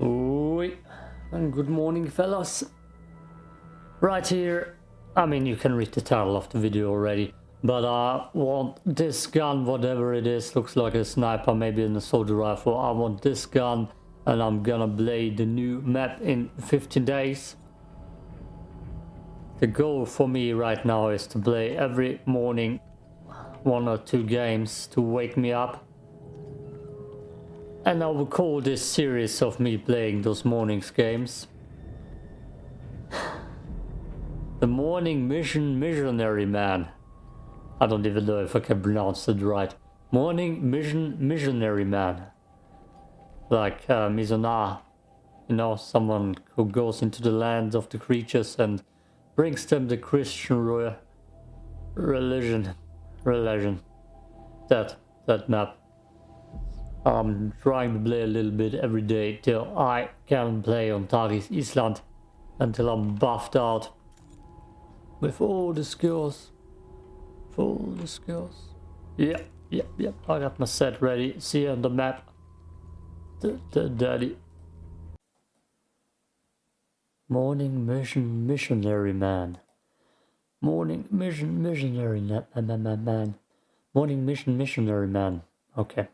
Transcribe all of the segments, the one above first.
Oi, and good morning fellas. Right here, I mean you can read the title of the video already, but I want this gun, whatever it is, looks like a sniper, maybe an assault rifle. I want this gun and I'm gonna play the new map in 15 days. The goal for me right now is to play every morning one or two games to wake me up and I will call this series of me playing those mornings games The Morning Mission Missionary Man. I don't even know if I can pronounce it right. Morning Mission Missionary Man. Like uh. You know, someone who goes into the lands of the creatures and brings them the Christian re religion. Religion. That, that map. I'm trying to play a little bit every day till I can play on Tharis Island until I'm buffed out with all the skills. All the skills. Yep, yep, yep. I got my set ready. See you on the map. The, the daddy. Morning mission missionary man. Morning mission missionary man, man, man. man. Morning mission missionary man. Okay.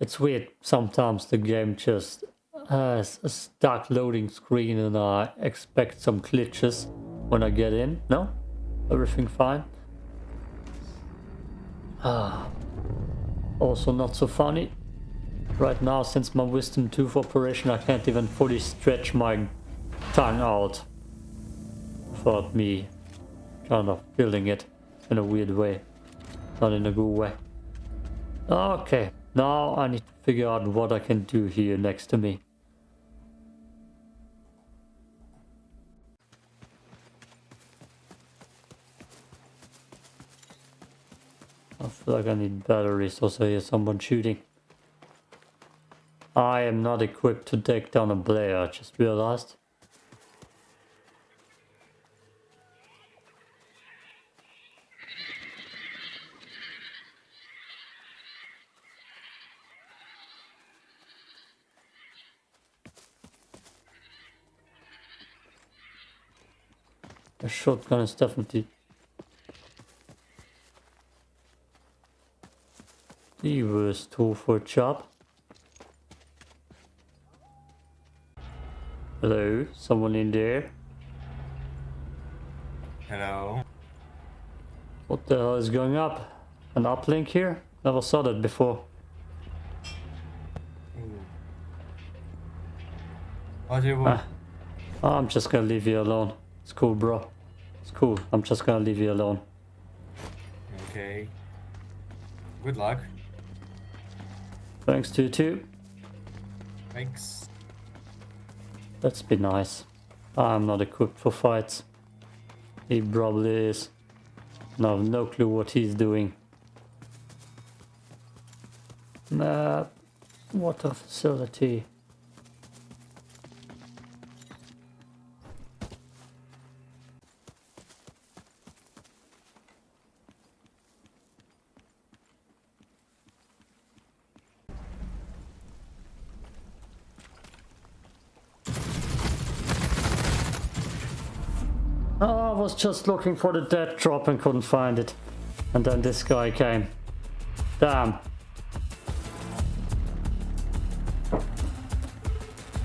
It's weird, sometimes the game just has a stuck loading screen and I expect some glitches when I get in. No? Everything fine? Ah. Also not so funny. Right now, since my wisdom tooth operation, I can't even fully stretch my tongue out. Without me kind of building it in a weird way. Not in a good way. Okay. Now I need to figure out what I can do here next to me. I feel like I need batteries. Also hear someone shooting. I am not equipped to take down a player, I just realized. A shotgun is definitely the worst tool for a job. Hello, someone in there? Hello. What the hell is going up? An uplink here? Never saw that before. What do you want? Ah, I'm just gonna leave you alone. It's cool, bro. It's cool. I'm just gonna leave you alone. Okay. Good luck. Thanks to you too. Thanks. Let's be nice. I'm not equipped for fights. He probably is. And I have no clue what he's doing. Map. Water facility. Oh, I was just looking for the dead drop and couldn't find it. And then this guy came. Damn.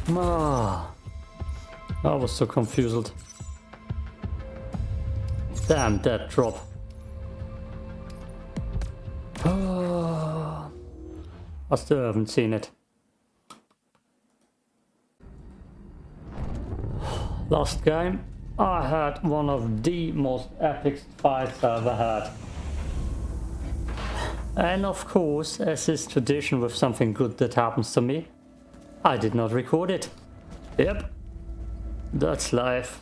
Ah. I was so confused. Damn, dead drop. Ah. I still haven't seen it. Last game. I had one of the most epic fights I ever had. And of course, as is tradition with something good that happens to me, I did not record it. Yep. That's life.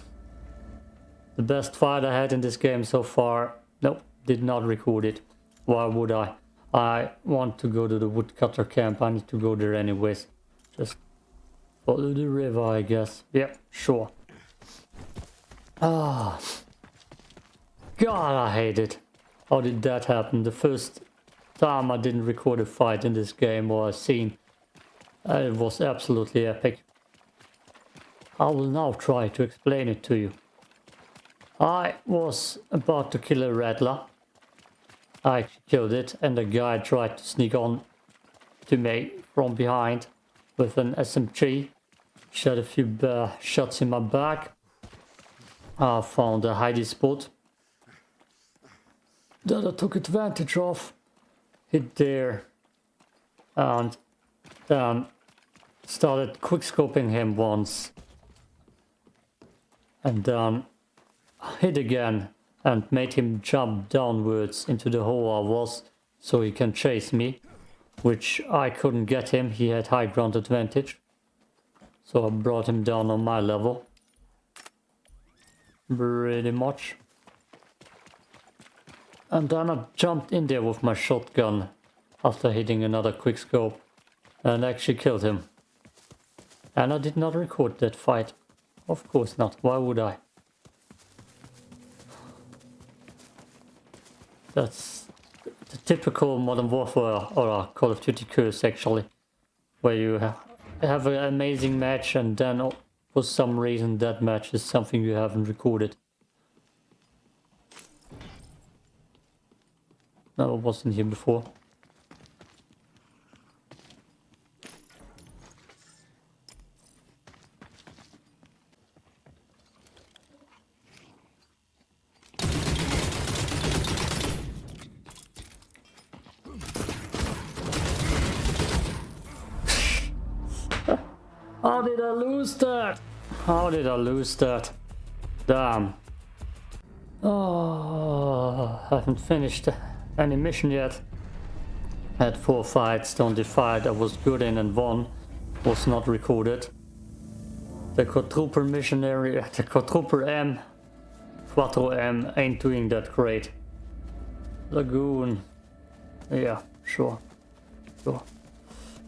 The best fight I had in this game so far. Nope, did not record it. Why would I? I want to go to the woodcutter camp. I need to go there anyways. Just follow the river, I guess. Yep, sure. Ah. God, I hate it. How did that happen? The first time I didn't record a fight in this game or a scene. Uh, it was absolutely epic. I will now try to explain it to you. I was about to kill a rattler. I killed it and the guy tried to sneak on to me from behind with an SMG. Shot a few uh, shots in my back. I found a hiding spot that I took advantage of. Hit there and then started quickscoping him once. And then hit again and made him jump downwards into the hole I was so he can chase me which I couldn't get him. He had high ground advantage. So I brought him down on my level pretty much and then I jumped in there with my shotgun after hitting another quickscope and actually killed him. And I did not record that fight. Of course not. Why would I? That's the typical Modern Warfare or Call of Duty curse actually. Where you have an amazing match and then for some reason that match is something you haven't recorded. No, I wasn't here before. How did I lose that? How did I lose that? Damn. Oh, I haven't finished any mission yet. Had four fights, the only fight I was good in and won was not recorded. The quadruple missionary, the quadruple M, Quattro M ain't doing that great. Lagoon, yeah, sure, sure.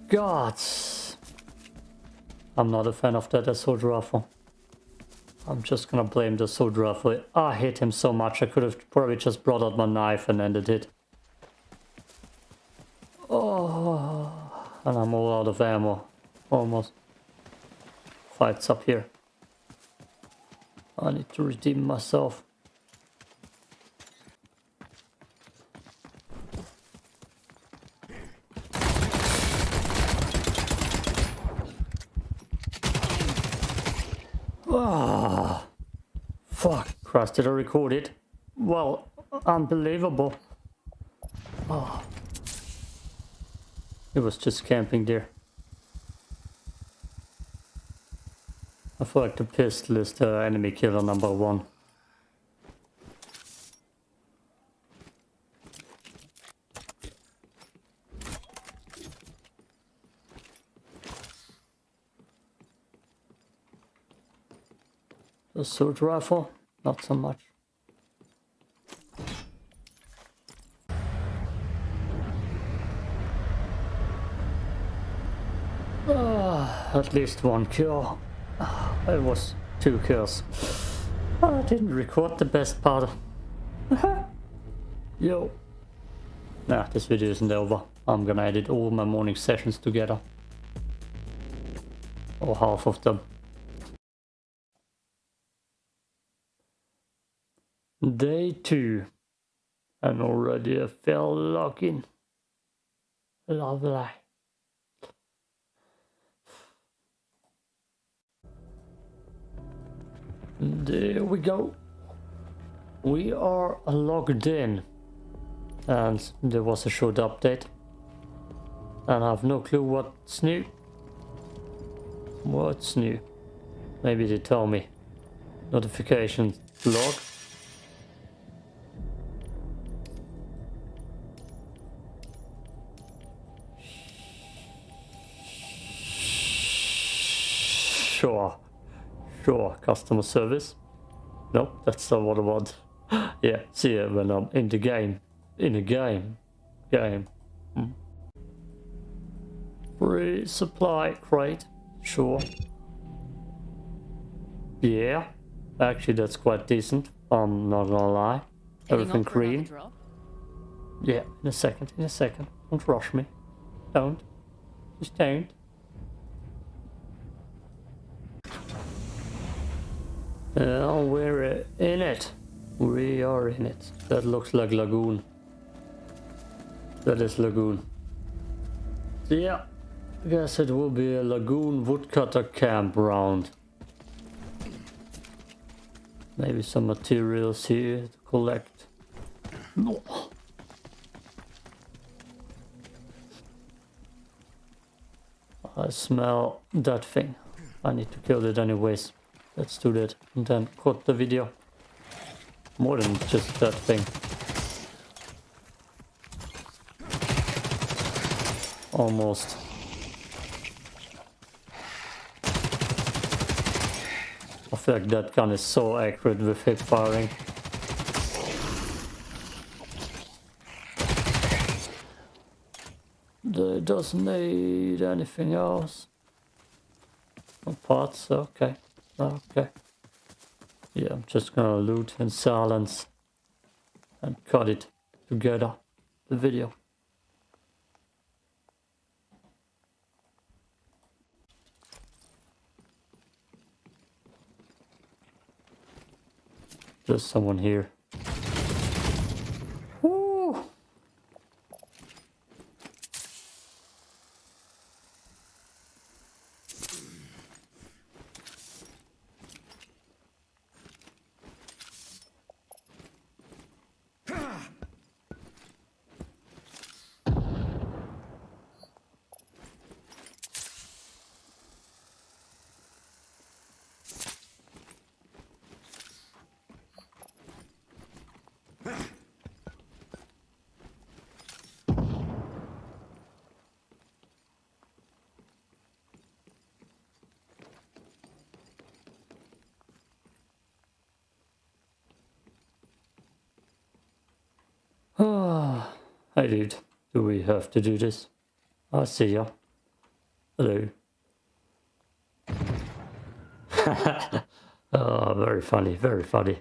Gods, I'm not a fan of that assault rifle. I'm just gonna blame the assault rifle. I hate him so much I could have probably just brought out my knife and ended it. Oh, and I'm all out of ammo. Almost. Fights up here. I need to redeem myself. Ah, fuck. Christ, did I record it? Well, unbelievable. Oh. It was just camping there. I feel like the pistol is the enemy killer number one. Sword rifle, not so much. Ah, at least one kill. Ah, it was two kills. Ah, I didn't record the best part. Yo. Nah, this video isn't over. I'm gonna edit all my morning sessions together. Or half of them. Day 2. And already a fell login. Lovely. There we go. We are logged in. And there was a short update. And I have no clue what's new. What's new? Maybe they tell me. Notification log. Sure. Customer service. Nope, that's not what I want. yeah, see it when I'm in the game. In the game. Game. Hmm. Free supply crate. Sure. Yeah. Actually, that's quite decent. I'm not gonna lie. Everything green. Yeah, in a second, in a second. Don't rush me. Don't. Just don't. Well, we're uh, in it. We are in it. That looks like lagoon. That is lagoon. So yeah, I guess it will be a lagoon woodcutter campground. Maybe some materials here to collect. No. I smell that thing. I need to kill it anyways. Let's do that and then cut the video. More than just that thing. Almost. I feel like that gun is so accurate with hip firing. It doesn't need anything else. No parts, okay. Okay. Yeah, I'm just gonna loot in silence and cut it together, the video. There's someone here. Woo! Ah, hey dude, do we have to do this? Ah, I see ya. Hello. oh, very funny, very funny.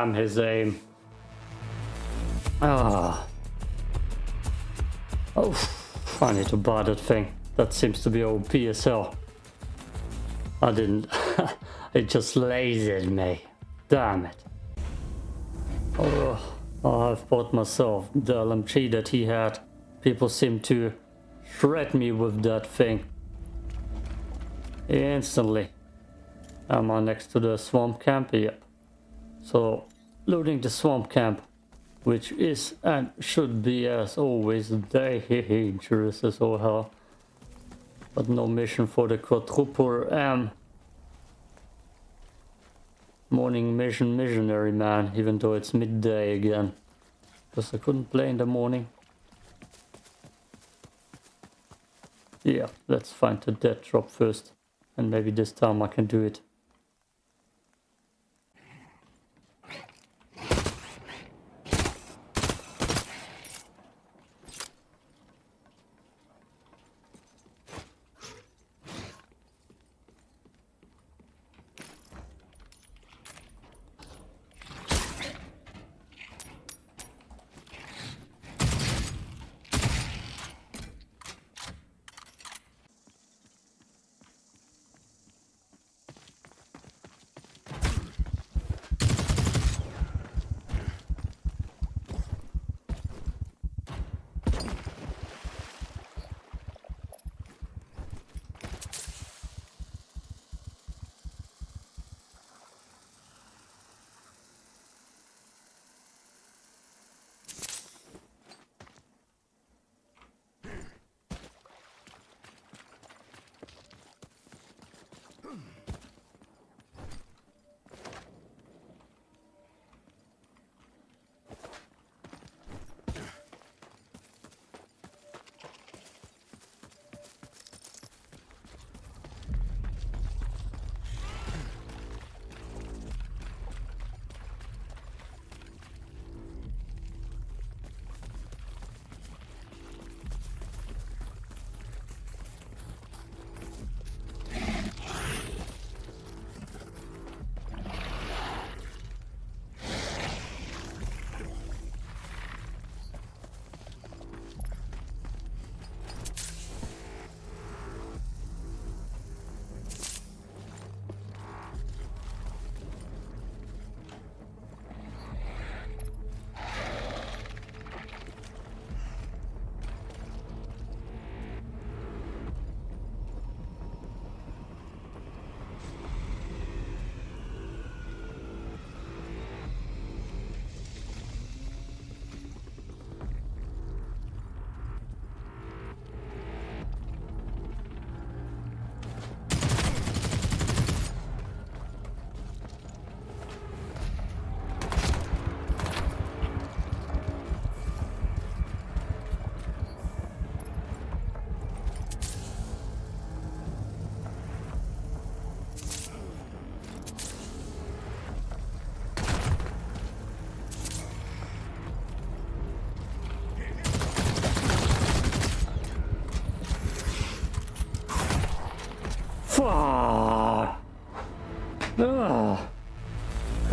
Damn his aim. Ah. Oh, I need to buy that thing. That seems to be OP as. I didn't. it just lasered me. Damn it. Oh, I've bought myself the LMG that he had. People seem to shred me with that thing. Instantly. Am I next to the swamp camp? Yep. So, looting the swamp camp, which is and should be as always dangerous as all hell. But no mission for the quadruple M. Morning mission missionary man, even though it's midday again. Because I couldn't play in the morning. Yeah, let's find the dead drop first. And maybe this time I can do it.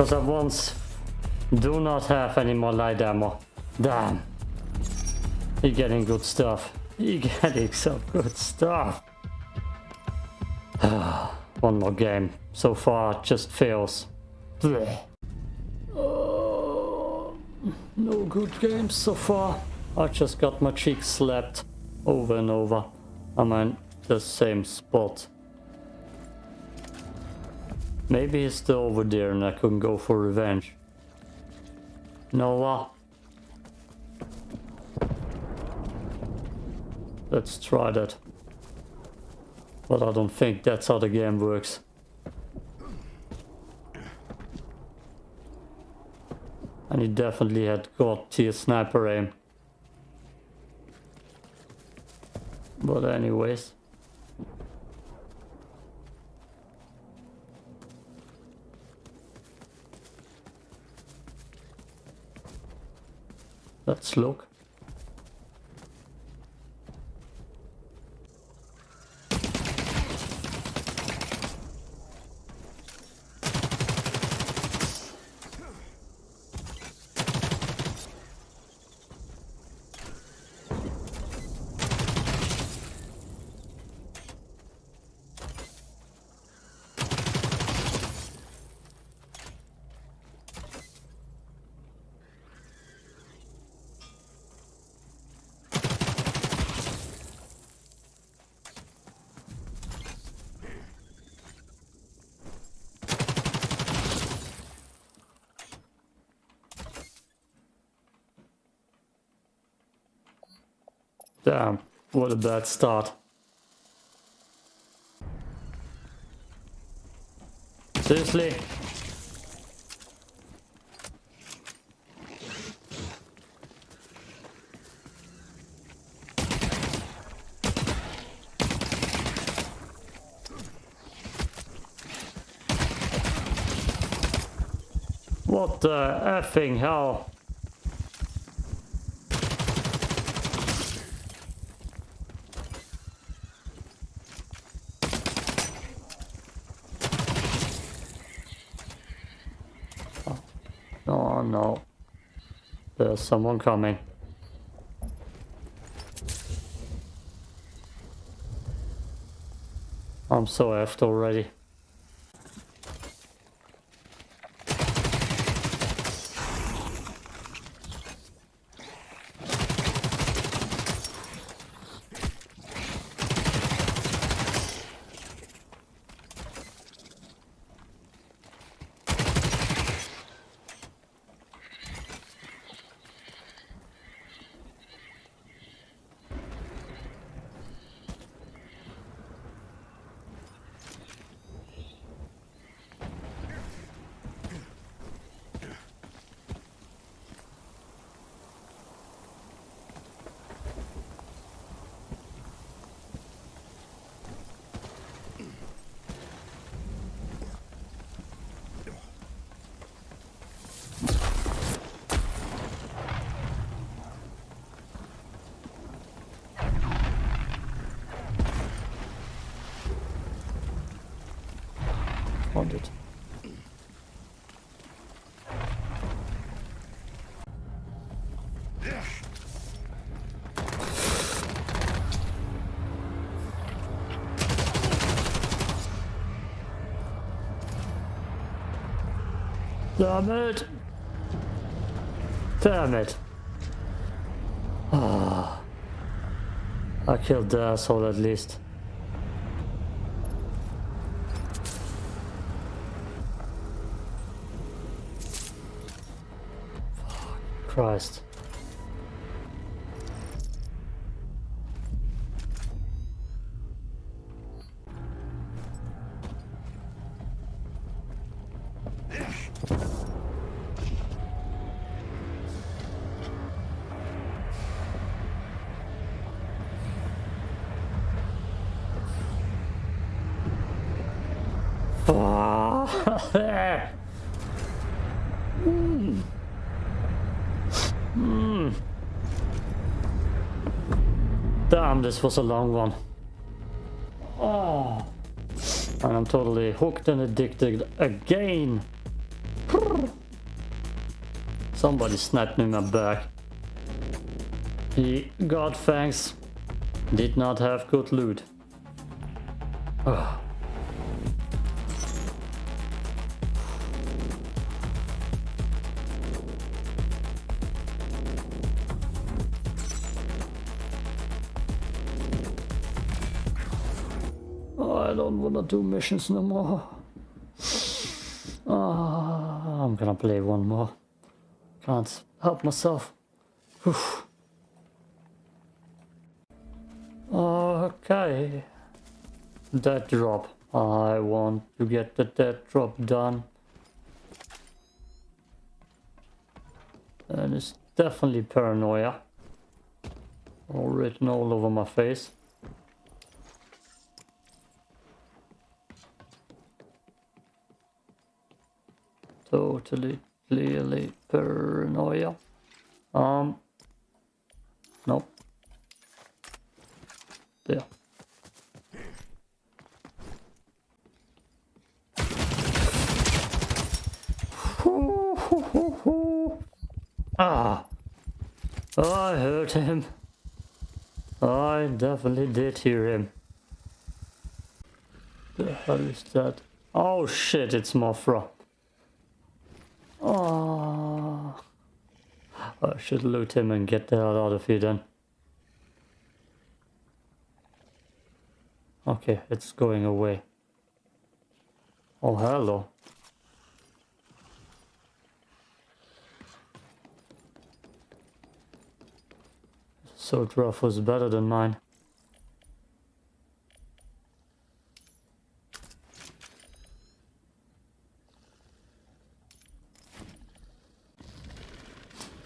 Because I once do not have any more light ammo. Damn. He getting good stuff. He getting some good stuff. One more game. So far, just fails. Oh, no good games so far. I just got my cheeks slapped over and over. I'm in the same spot. Maybe he's still over there and I couldn't go for revenge. Noah. Let's try that. But I don't think that's how the game works. And he definitely had got tier sniper aim. But anyways. Let's look. Damn, what a bad start. Seriously? What the effing hell? Oh no. There's someone coming. I'm so effed already. Found it. Damn it! Damn it! Ah, I killed the asshole at least. Christ. Hmm. Hmm. Damn, this was a long one. Oh. And I'm totally hooked and addicted again. Somebody snapped me in my back. The God thanks did not have good loot. Oh, Do missions no more. Ah, I'm gonna play one more. Can't help myself. Oof. Okay. Dead drop. I want to get the dead drop done. And it's definitely paranoia. All written all over my face. Totally, clearly paranoia. Um, nope. There. Ah, I heard him. I definitely did hear him. The hell is that? Oh shit, it's Mothra. Oh. I should loot him and get the hell out of here then. Okay, it's going away. Oh, hello. So rough was better than mine.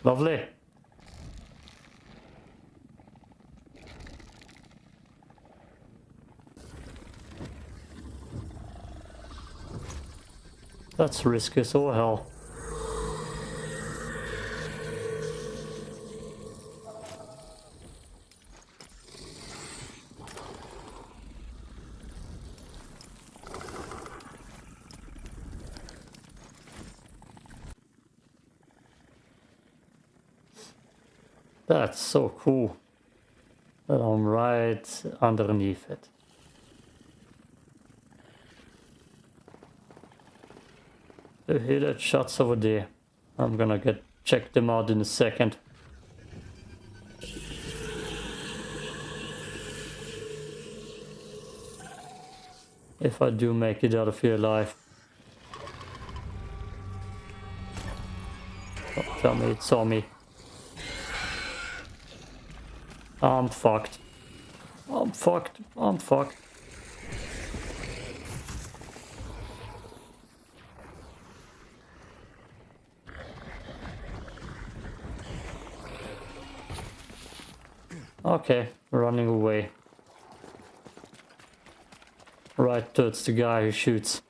Lovely. That's risky as all hell. That's so cool I'm right underneath it. You hear that shots over there. I'm gonna get check them out in a second. If I do make it out of here alive. Oh, tell me it saw me. I'm fucked. I'm fucked. I'm fucked. Okay, running away. Right towards the guy who shoots.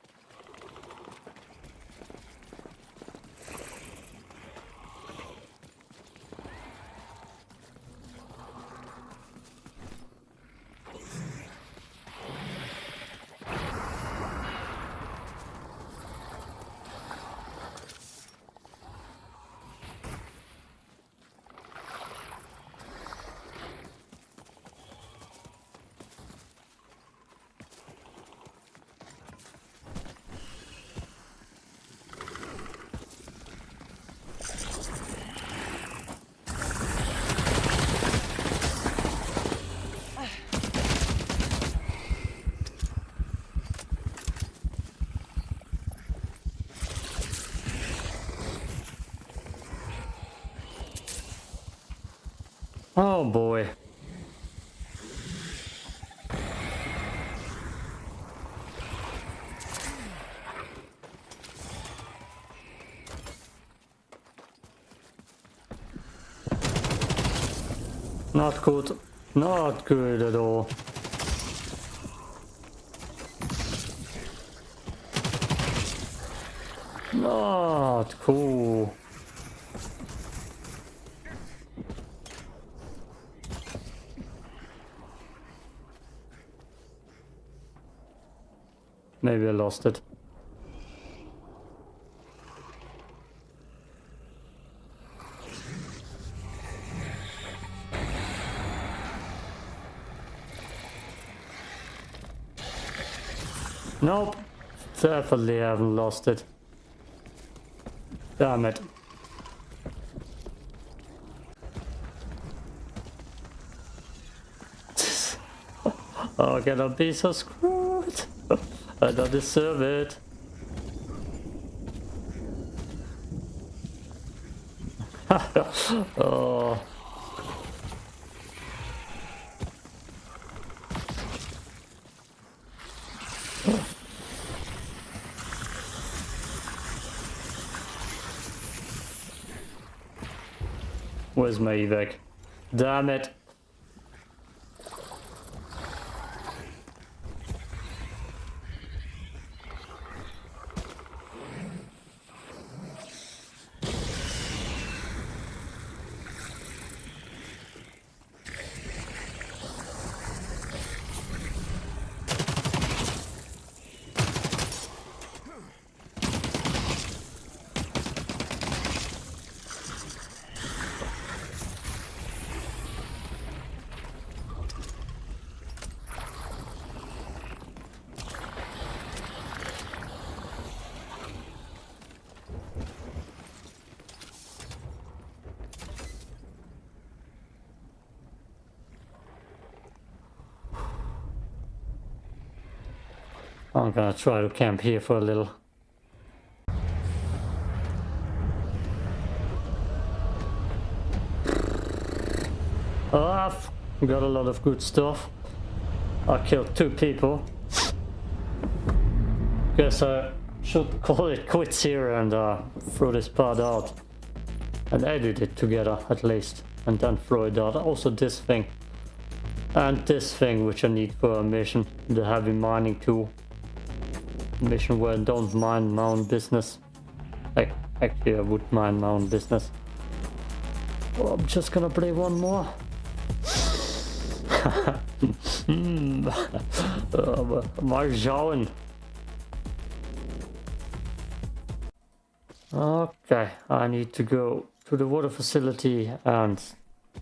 Oh boy. Not good. Not good at all. Not cool. Maybe I lost it. Nope. Definitely haven't lost it. Damn it. oh, can I be so screwed? I don't deserve it. oh. Where's my evac? Damn it. Gonna try to camp here for a little. Ah, I've got a lot of good stuff. I killed two people. Guess I should call it quits here and uh, throw this part out. And edit it together at least. And then throw it out. Also this thing. And this thing which I need for a mission. The heavy mining tool mission where I don't mind my own business. Actually, I would mind my own business. Well, I'm just gonna play one more. Mal. Okay, I need to go to the water facility and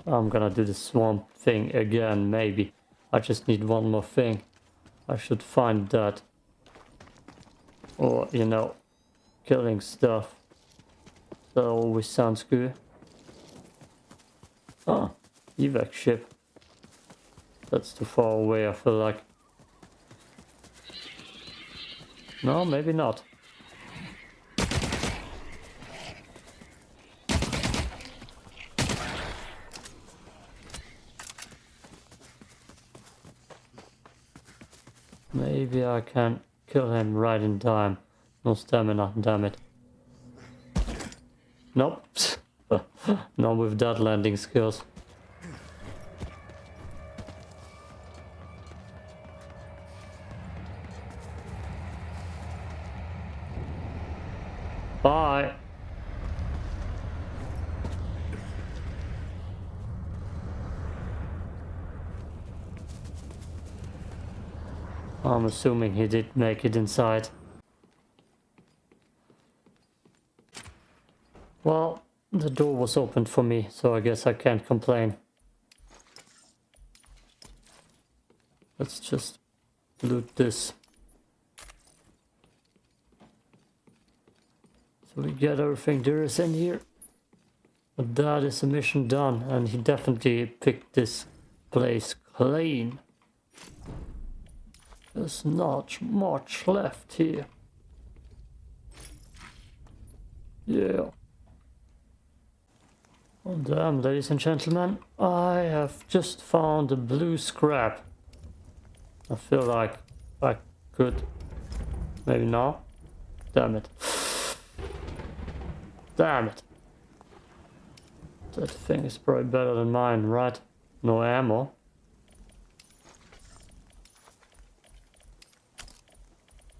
I'm gonna do the swamp thing again, maybe. I just need one more thing. I should find that or you know killing stuff. That always sounds good. Ah evac ship. That's too far away I feel like. No maybe not. Maybe I can Kill him right in time. No stamina, damn it. Nope. Not with that landing skills. Bye. I'm assuming he did make it inside. Well, the door was opened for me, so I guess I can't complain. Let's just loot this. So we get everything there is in here. But that is a mission done, and he definitely picked this place clean. There's not much left here. Yeah. Oh damn, ladies and gentlemen, I have just found a blue scrap. I feel like I could... Maybe not. Damn it. Damn it. That thing is probably better than mine, right? No ammo.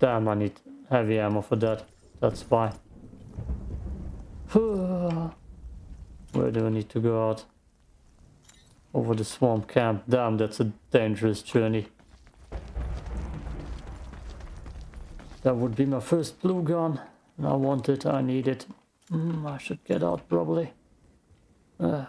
Damn, I need heavy ammo for that. That's why. Where do I need to go out? Over the swamp camp. Damn, that's a dangerous journey. That would be my first blue gun. And I want it, I need it. Mm, I should get out probably. Uh.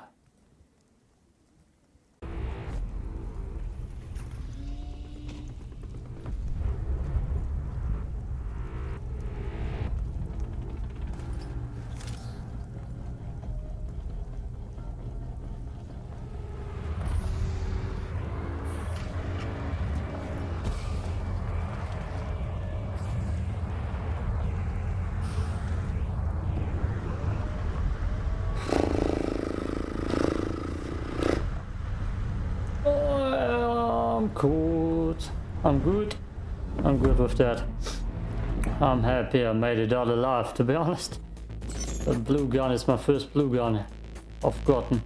I'm good. I'm good with that. I'm happy I made it out alive, to be honest. The blue gun is my first blue gun I've gotten.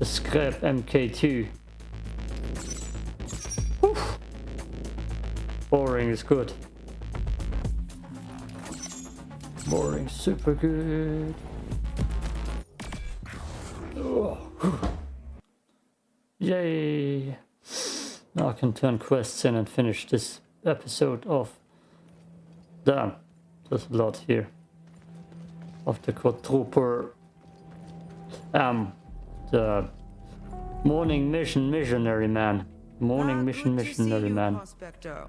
The scrap MK2. Oof. Boring is good. Boring, super good. Oh. Yay! Now I can turn quests in and finish this episode off. Damn, there's a lot here. Of the quadruple um the morning mission missionary man. Morning Ah, mission good to see missionary you, man. Prospector.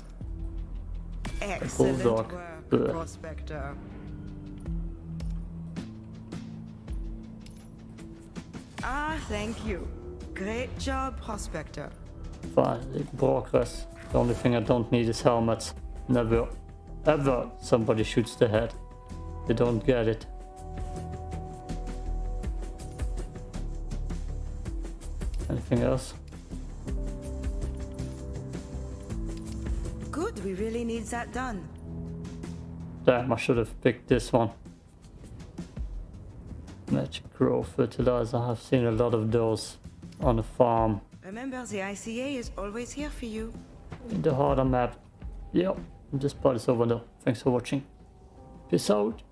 Excellent bulldog. work. Prospector. Ah, thank you. Great job, Prospector. Progress. The only thing I don't need is helmets. Never, ever somebody shoots the head. They don't get it. Anything else? Good, we really need that done. Damn, I should have picked this one. Magic Grow Fertilizer. I've seen a lot of those on the farm Remember, the ICA is always here for you. the harder map. Yep, this part is over now. Thanks for watching. Peace out.